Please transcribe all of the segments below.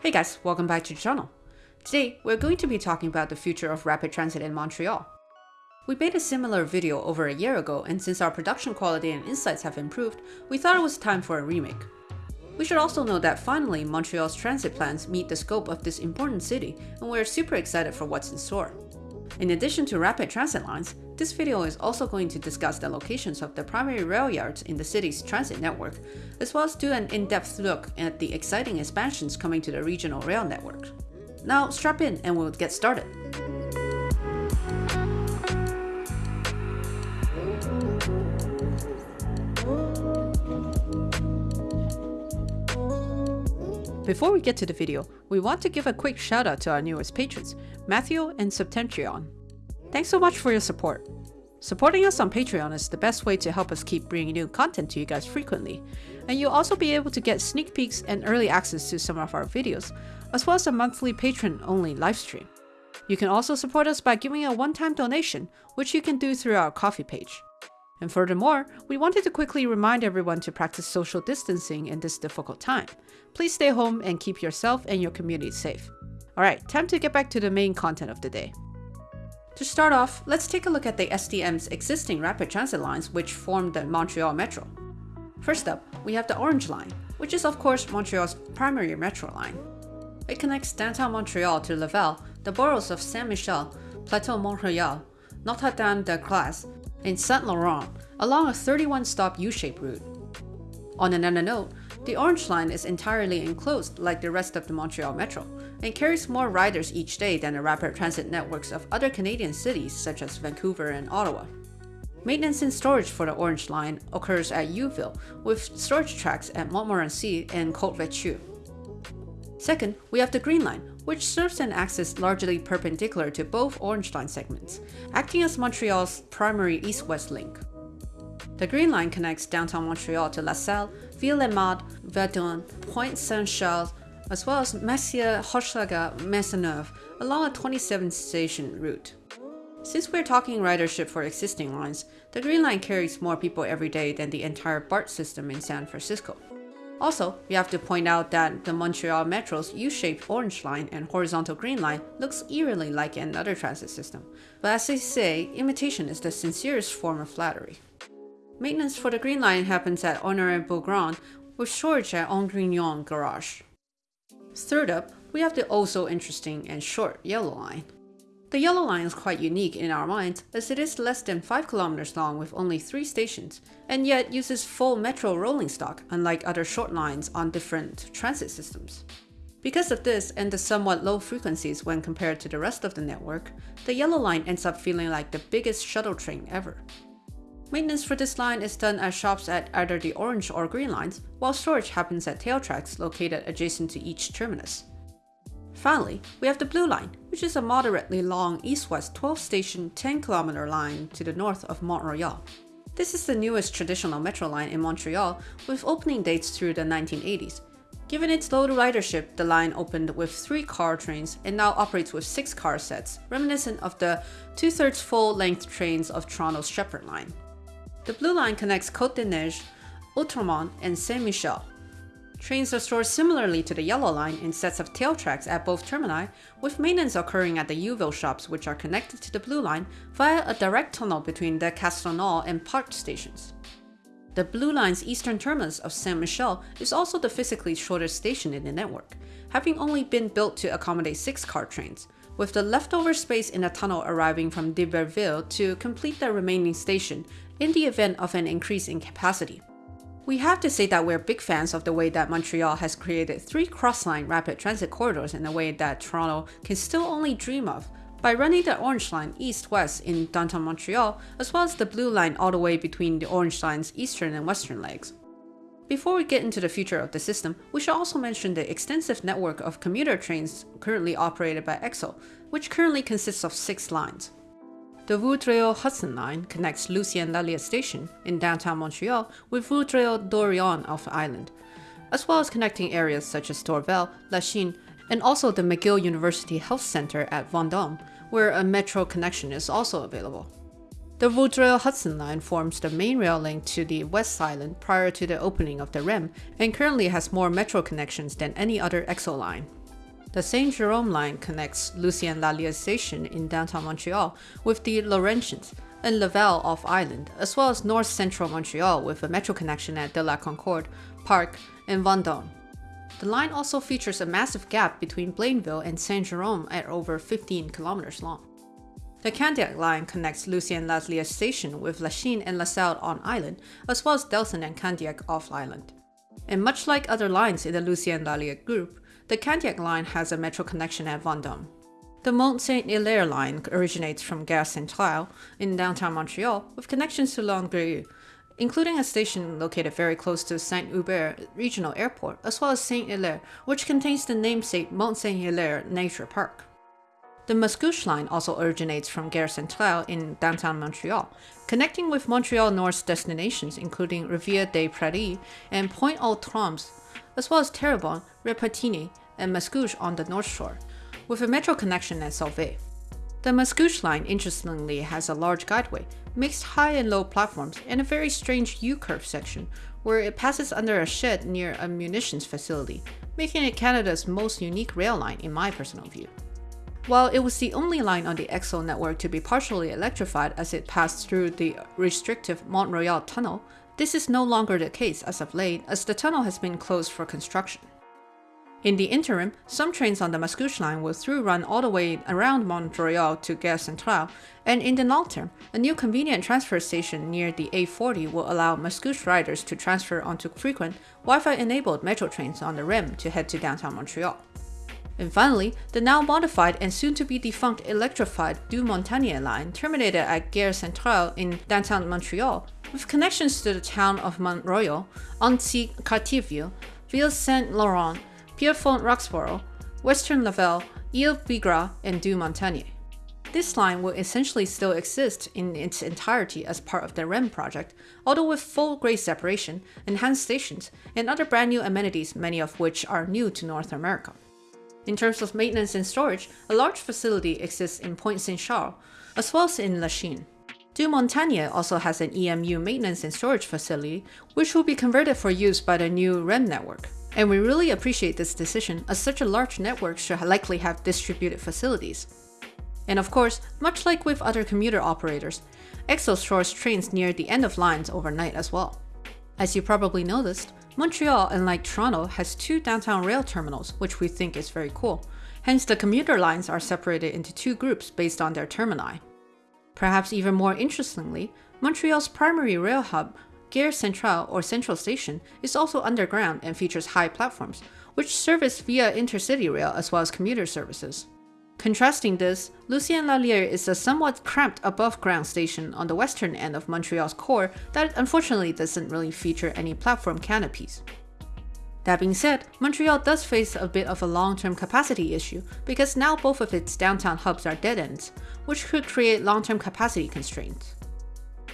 Hey guys, welcome back to the channel. Today, we're going to be talking about the future of rapid transit in Montreal. We made a similar video over a year ago, and since our production quality and insights have improved, we thought it was time for a remake. We should also note that finally, Montreal's transit plans meet the scope of this important city, and we're super excited for what's in store. In addition to rapid transit lines, this video is also going to discuss the locations of the primary rail yards in the city's transit network, as well as do an in-depth look at the exciting expansions coming to the regional rail network. Now strap in and we'll get started. Before we get to the video, we want to give a quick shout out to our newest patrons, Matthew and Septentrion. Thanks so much for your support. Supporting us on Patreon is the best way to help us keep bringing new content to you guys frequently, and you'll also be able to get sneak peeks and early access to some of our videos, as well as a monthly patron-only livestream. You can also support us by giving a one-time donation, which you can do through our Ko-fi page. And furthermore, we wanted to quickly remind everyone to practice social distancing in this difficult time. Please stay home and keep yourself and your community safe. Alright, time to get back to the main content of the day. To start off, let's take a look at the STM's existing rapid transit lines which form the Montreal Metro. First up, we have the Orange Line, which is of course Montreal's primary metro line. It connects downtown Montreal to Laval, the boroughs of Saint-Michel, Plateau-Mont-Royal, Notre-Dame-de-Grâce, and Saint-Laurent along a 31-stop U-shaped route. On another note, the Orange Line is entirely enclosed like the rest of the Montreal Metro, and carries more riders each day than the rapid transit networks of other Canadian cities such as Vancouver and Ottawa. Maintenance and storage for the Orange Line occurs at Youville, with storage tracks at Montmorency and Côte-Vertu. Second, we have the Green Line, which serves an axis largely perpendicular to both Orange Line segments, acting as Montreal's primary east-west link. The Green Line connects downtown Montreal to La Salle, Ville-les-Maudes, Verdun, Pointe-Saint-Charles, as well as Mercier, Hochelaga, Maisonneuve, along a 27-station route. Since we're talking ridership for existing lines, the Green Line carries more people every day than the entire BART system in San Francisco. Also, we have to point out that the Montreal Metro's U-shaped orange line and horizontal green line looks eerily like another transit system, but as they say, imitation is the sincerest form of flattery. Maintenance for the Green Line happens at Honoré Beaugrand, with storage at Angrignon Garage. Third up, we have the also interesting and short Yellow Line. The Yellow Line is quite unique in our minds as it is less than 5 kilometers long with only 3 stations, and yet uses full metro rolling stock unlike other short lines on different transit systems. Because of this and the somewhat low frequencies when compared to the rest of the network, the Yellow Line ends up feeling like the biggest shuttle train ever. Maintenance for this line is done at shops at either the orange or green lines, while storage happens at tail tracks located adjacent to each terminus. Finally, we have the Blue Line, which is a moderately long east-west 12-station 10km line to the north of Mont-Royal. This is the newest traditional metro line in Montreal, with opening dates through the 1980s. Given its low ridership, the line opened with three car trains and now operates with six car sets, reminiscent of the two-thirds full-length trains of Toronto's Sheppard Line. The Blue Line connects Côte des Neiges, Outremont, and Saint-Michel. Trains are stored similarly to the Yellow Line in sets of tail tracks at both termini, with maintenance occurring at the Youville shops which are connected to the Blue Line via a direct tunnel between the Castelnau and Parc stations. The Blue Line's eastern terminus of Saint-Michel is also the physically shortest station in the network, having only been built to accommodate six car trains, with the leftover space in the tunnel arriving from d'Iberville to complete the remaining station in the event of an increase in capacity. We have to say that we're big fans of the way that Montreal has created three cross-line rapid transit corridors in a way that Toronto can still only dream of, by running the Orange Line east-west in downtown Montreal, as well as the Blue Line all the way between the Orange Line's eastern and western legs. Before we get into the future of the system, we should also mention the extensive network of commuter trains currently operated by EXO, which currently consists of six lines. The Vaudreuil Hudson Line connects Lucien L'Allier Station in downtown Montreal with Vaudreuil Dorion off island, as well as connecting areas such as Dorval, Lachine, and also the McGill University Health Center at Vendôme, where a metro connection is also available. The Vaudreuil Hudson Line forms the main rail link to the West Island prior to the opening of the REM, and currently has more metro connections than any other EXO line. The Saint Jerome line connects Lucien L'Allier Station in downtown Montreal with the Laurentians and Laval off Island, as well as north central Montreal with a metro connection at De la Concorde, Parc, and Vendôme. The line also features a massive gap between Blainville and Saint Jerome at over 15 kilometers long. The Candiac line connects Lucien L'Allier Station with Lachine and LaSalle on island, as well as Delson and Candiac off island. And much like other lines in the Lucien L'Allier group, the Candiac line has a metro connection at Vendôme. The Mont Saint Hilaire line originates from Gare Centrale in downtown Montreal with connections to Longueuil, including a station located very close to Saint Hubert Regional Airport, as well as Saint Hilaire, which contains the namesake Mont Saint Hilaire Nature Park. The Mascouche line also originates from Gare Centrale in downtown Montreal, connecting with Montreal North's destinations including Rivière des Prairies and Pointe aux Trembles, as well as Terrebonne, Repentigny, and Mascouche on the North Shore, with a metro connection at Sauvé. The Mascouche line interestingly has a large guideway, mixed high and low platforms, and a very strange U-curve section, where it passes under a shed near a munitions facility, making it Canada's most unique rail line in my personal view. While it was the only line on the EXO network to be partially electrified as it passed through the restrictive Mont Royal tunnel, this is no longer the case as of late as the tunnel has been closed for construction. In the interim, some trains on the Mascouche line will through run all the way around Mont Royal to Gare Centrale, and in the long term, a new convenient transfer station near the A40 will allow Mascouche riders to transfer onto frequent Wi-Fi enabled metro trains on the REM to head to downtown Montreal. And finally, the now modified and soon to be defunct electrified Deux Montagnes line terminated at Gare Centrale in downtown Montreal, with connections to the town of Mont Royal, Ahuntsic Cartierville, Ville Saint Laurent, Pierrefonds Roxboro, Western Laval, Ile Bigras, and Deux Montagnes. This line will essentially still exist in its entirety as part of the REM project, although with full grade separation, enhanced stations, and other brand new amenities, many of which are new to North America. In terms of maintenance and storage, a large facility exists in Pointe Saint Charles, as well as in Lachine. Deux Montagnes also has an EMU maintenance and storage facility, which will be converted for use by the new REM network. And we really appreciate this decision, as such a large network should likely have distributed facilities. And of course, much like with other commuter operators, EXO stores trains near the end of lines overnight as well. As you probably noticed, Montreal, unlike Toronto, has two downtown rail terminals, which we think is very cool. Hence, the commuter lines are separated into two groups based on their termini. Perhaps even more interestingly, Montreal's primary rail hub, Gare Centrale or Central Station, is also underground and features high platforms, which service via intercity rail as well as commuter services. Contrasting this, Lucien L'Allier is a somewhat cramped above-ground station on the western end of Montreal's core that unfortunately doesn't really feature any platform canopies. That being said, Montreal does face a bit of a long-term capacity issue because now both of its downtown hubs are dead ends, which could create long-term capacity constraints.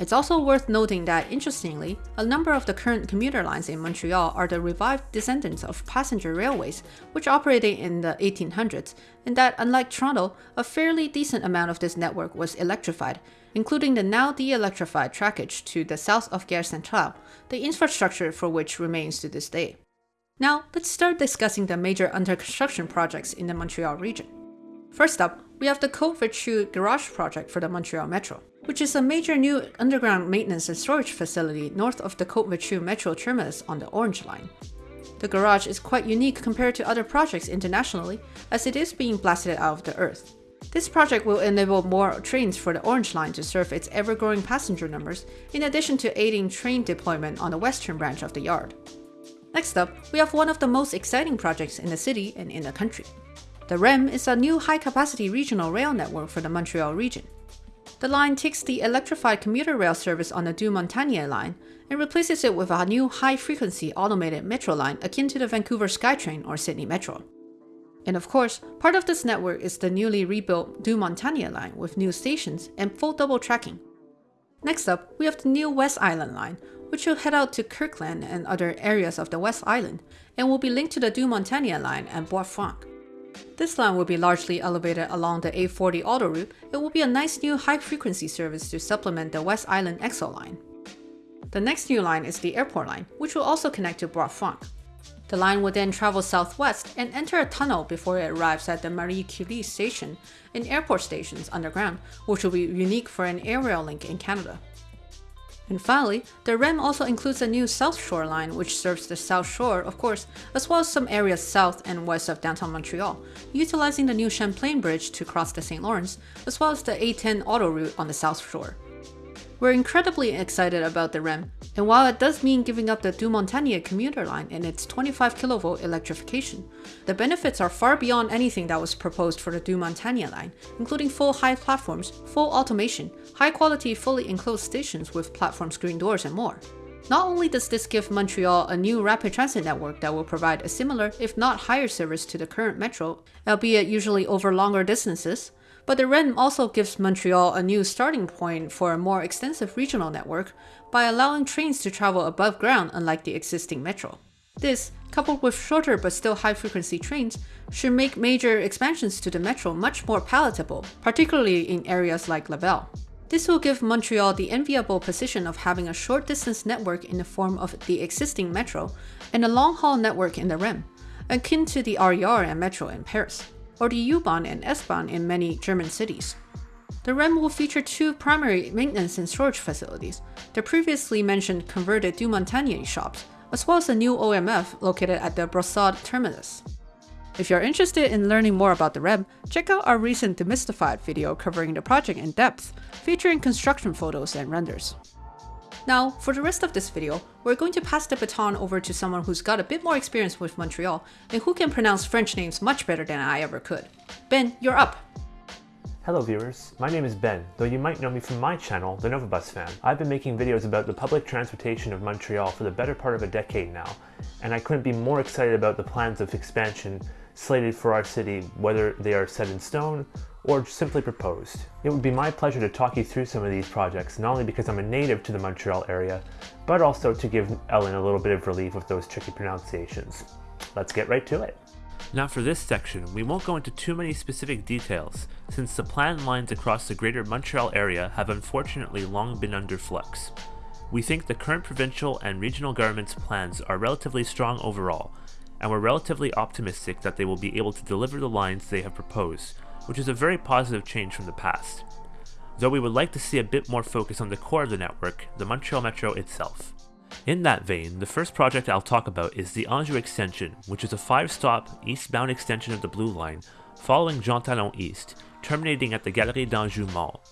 It's also worth noting that, interestingly, a number of the current commuter lines in Montreal are the revived descendants of passenger railways, which operated in the 1800s, and that, unlike Toronto, a fairly decent amount of this network was electrified, including the now de-electrified trackage to the south of Gare Centrale, the infrastructure for which remains to this day. Now, let's start discussing the major under construction projects in the Montreal region. First up, we have the Côte Vertu Garage project for the Montreal Metro which is a major new underground maintenance and storage facility north of the Côte Vertu Metro terminus on the Orange Line. The garage is quite unique compared to other projects internationally, as it is being blasted out of the earth. This project will enable more trains for the Orange Line to serve its ever-growing passenger numbers, in addition to aiding train deployment on the western branch of the yard. Next up, we have one of the most exciting projects in the city and in the country. The REM is a new high-capacity regional rail network for the Montreal region. The line takes the electrified commuter rail service on the Montagnier line and replaces it with a new high-frequency automated metro line akin to the Vancouver SkyTrain or Sydney Metro. And of course, part of this network is the newly rebuilt Montagnier line with new stations and full double tracking. Next up, we have the new West Island line, which will head out to Kirkland and other areas of the West Island, and will be linked to the Deux Montagnes line and Bois Franc. This line will be largely elevated along the A40 autoroute. It will be a nice new high-frequency service to supplement the West Island EXO line. The next new line is the airport line, which will also connect to Bois Franc. The line will then travel southwest and enter a tunnel before it arrives at the Marie Curie station and airport stations underground, which will be unique for an aerial link in Canada. And finally, the REM also includes a new South Shore line which serves the South Shore, of course, as well as some areas south and west of downtown Montreal, utilizing the new Champlain Bridge to cross the St. Lawrence, as well as the A10 auto route on the South Shore. We're incredibly excited about the REM, and while it does mean giving up the Deux Montagnes commuter line and its 25 kV electrification, the benefits are far beyond anything that was proposed for the Deux Montagnes line, including full high platforms, full automation, high quality fully enclosed stations with platform screen doors and more. Not only does this give Montreal a new rapid transit network that will provide a similar, if not higher service to the current metro, albeit usually over longer distances, but the REM also gives Montreal a new starting point for a more extensive regional network by allowing trains to travel above ground unlike the existing metro. This, coupled with shorter but still high-frequency trains, should make major expansions to the metro much more palatable, particularly in areas like Laval. This will give Montreal the enviable position of having a short-distance network in the form of the existing metro and a long-haul network in the REM, akin to the RER and metro in Paris or the U-Bahn and S-Bahn in many German cities. The REM will feature two primary maintenance and storage facilities, the previously mentioned converted Deux shops, as well as a new OMF located at the Brossard terminus. If you're interested in learning more about the REM, check out our recent Demystified video covering the project in depth, featuring construction photos and renders. Now, for the rest of this video, we're going to pass the baton over to someone who's got a bit more experience with Montreal and who can pronounce French names much better than I ever could. Ben, you're up! Hello viewers, my name is Ben, though you might know me from my channel, The Novabus Fan. I've been making videos about the public transportation of Montreal for the better part of a decade now, and I couldn't be more excited about the plans of expansion slated for our city, whether they are set in stone or simply proposed. It would be my pleasure to talk you through some of these projects, not only because I'm a native to the Montreal area, but also to give Ellen a little bit of relief with those tricky pronunciations. Let's get right to it. Now for this section, we won't go into too many specific details, since the planned lines across the greater Montreal area have unfortunately long been under flux. We think the current provincial and regional government's plans are relatively strong overall, and we're relatively optimistic that they will be able to deliver the lines they have proposed, which is a very positive change from the past. Though we would like to see a bit more focus on the core of the network, the Montreal Metro itself. In that vein, the first project I'll talk about is the Anjou Extension, which is a 5-stop, eastbound extension of the Blue Line, following Jean Talon East, terminating at the Galerie d'Anjou Mall.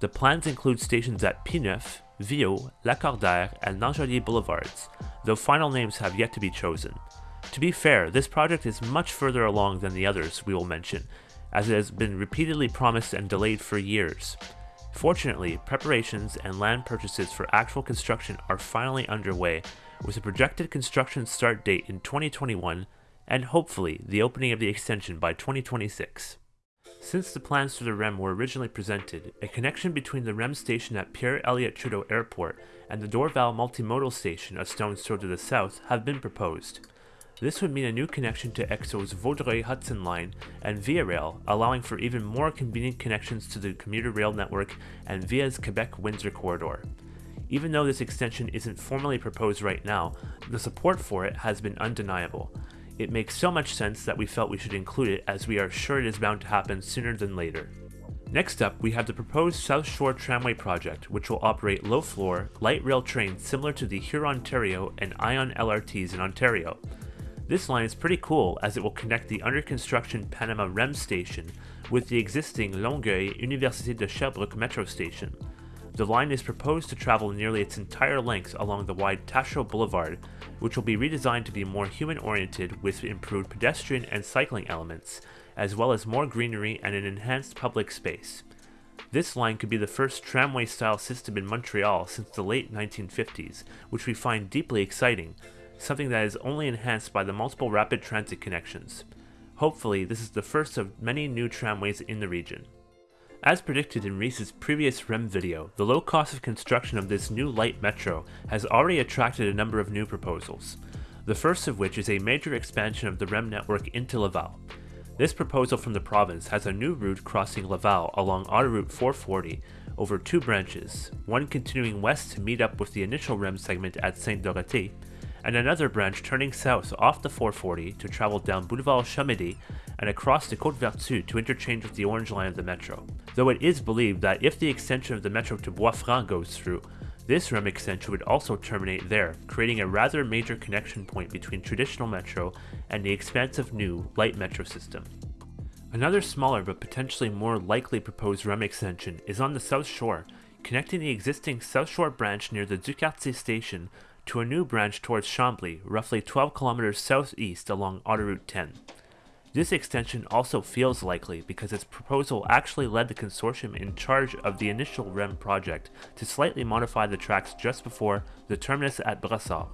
The plans include stations at Pie-IX, Viau, Lacordaire, and Langelier Boulevards, though final names have yet to be chosen. To be fair, this project is much further along than the others we will mention, as it has been repeatedly promised and delayed for years. Fortunately, preparations and land purchases for actual construction are finally underway, with a projected construction start date in 2021 and hopefully the opening of the extension by 2026. Since the plans for the REM were originally presented, a connection between the REM station at Pierre Elliott Trudeau Airport and the Dorval multimodal station a stone's throw to the south have been proposed. This would mean a new connection to EXO's Vaudreuil Hudson line and Via Rail, allowing for even more convenient connections to the commuter rail network and Via's Quebec-Windsor corridor. Even though this extension isn't formally proposed right now, the support for it has been undeniable. It makes so much sense that we felt we should include it as we are sure it is bound to happen sooner than later. Next up, we have the proposed South Shore Tramway project, which will operate low-floor, light rail trains similar to the Hurontario and Ion LRTs in Ontario. This line is pretty cool as it will connect the under construction Panama REM station with the existing Longueuil Université de Sherbrooke metro station. The line is proposed to travel nearly its entire length along the wide Taschereau Boulevard, which will be redesigned to be more human-oriented with improved pedestrian and cycling elements, as well as more greenery and an enhanced public space. This line could be the first tramway-style system in Montreal since the late 1950s, which we find deeply exciting, something that is only enhanced by the multiple rapid transit connections. Hopefully, this is the first of many new tramways in the region. As predicted in Reese's previous REM video, the low cost of construction of this new light metro has already attracted a number of new proposals, the first of which is a major expansion of the REM network into Laval. This proposal from the province has a new route crossing Laval along Autoroute 440 over two branches, one continuing west to meet up with the initial REM segment at Sainte-Dorothée, and another branch turning south off the 440 to travel down Boulevard Chomedey and across the Côte Vertu to interchange with the Orange Line of the Metro. Though it is believed that if the extension of the Metro to Bois-Franc goes through, this REM extension would also terminate there, creating a rather major connection point between traditional Metro and the expansive new light Metro system. Another smaller but potentially more likely proposed REM extension is on the South Shore, connecting the existing South Shore branch near the Du Quartier station to a new branch towards Chambly, roughly 12 kilometers southeast along Autoroute 10. This extension also feels likely because its proposal actually led the consortium in charge of the initial REM project to slightly modify the tracks just before the terminus at Brossard.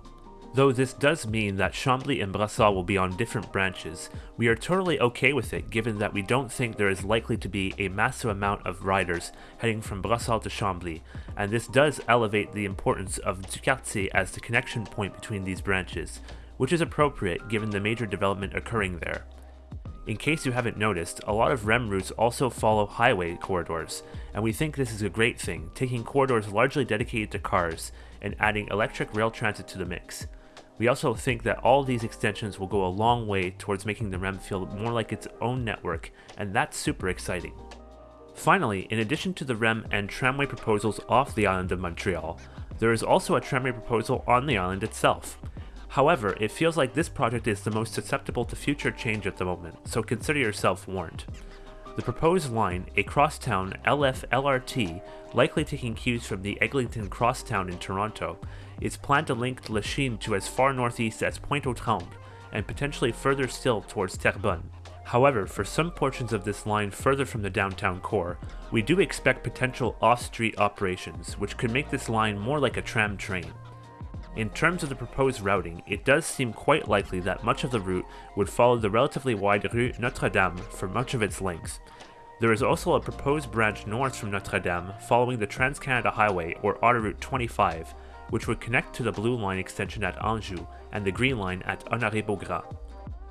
Though this does mean that Chambly and Brossard will be on different branches, we are totally okay with it given that we don't think there is likely to be a massive amount of riders heading from Brossard to Chambly, and this does elevate the importance of Du Quartier as the connection point between these branches, which is appropriate given the major development occurring there. In case you haven't noticed, a lot of REM routes also follow highway corridors, and we think this is a great thing, taking corridors largely dedicated to cars and adding electric rail transit to the mix. We also think that all these extensions will go a long way towards making the REM feel more like its own network, and that's super exciting. Finally, in addition to the REM and tramway proposals off the island of Montreal, there is also a tramway proposal on the island itself. However, it feels like this project is the most susceptible to future change at the moment, so consider yourself warned. The proposed line, a crosstown LF LRT, likely taking cues from the Eglinton Crosstown in Toronto, is planned to link Lachine to as far northeast as Pointe-aux-Trembles, and potentially further still towards Terrebonne. However, for some portions of this line further from the downtown core, we do expect potential off-street operations, which could make this line more like a tram train. In terms of the proposed routing, it does seem quite likely that much of the route would follow the relatively wide Rue Notre-Dame for much of its length. There is also a proposed branch north from Notre-Dame following the Trans-Canada Highway or Autoroute 25, which would connect to the Blue Line extension at Anjou and the Green Line at Honoré-Beaugrand.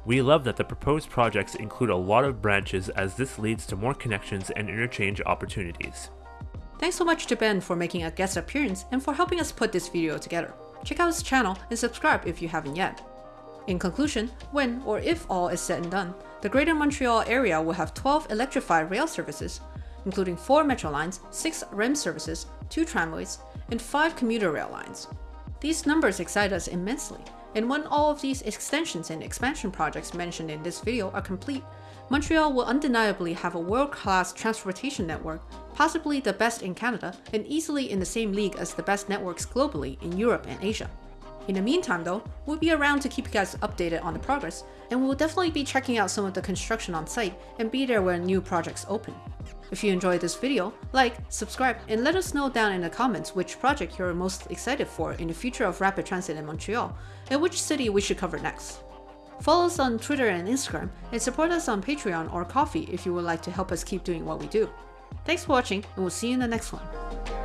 We love that the proposed projects include a lot of branches as this leads to more connections and interchange opportunities. Thanks so much to Ben for making a guest appearance and for helping us put this video together. Check out his channel and subscribe if you haven't yet. In conclusion, when or if all is said and done, the Greater Montreal area will have 12 electrified rail services, including 4 metro lines, 6 REM services, 2 tramways, and 5 commuter rail lines. These numbers excite us immensely, and when all of these extensions and expansion projects mentioned in this video are complete, Montreal will undeniably have a world-class transportation network, possibly the best in Canada, and easily in the same league as the best networks globally in Europe and Asia. In the meantime though, we'll be around to keep you guys updated on the progress, and we'll definitely be checking out some of the construction on site and be there when new projects open. If you enjoyed this video, like, subscribe, and let us know down in the comments which project you're most excited for in the future of rapid transit in Montreal, and which city we should cover next. Follow us on Twitter and Instagram, and support us on Patreon or Ko-fi if you would like to help us keep doing what we do. Thanks for watching, and we'll see you in the next one.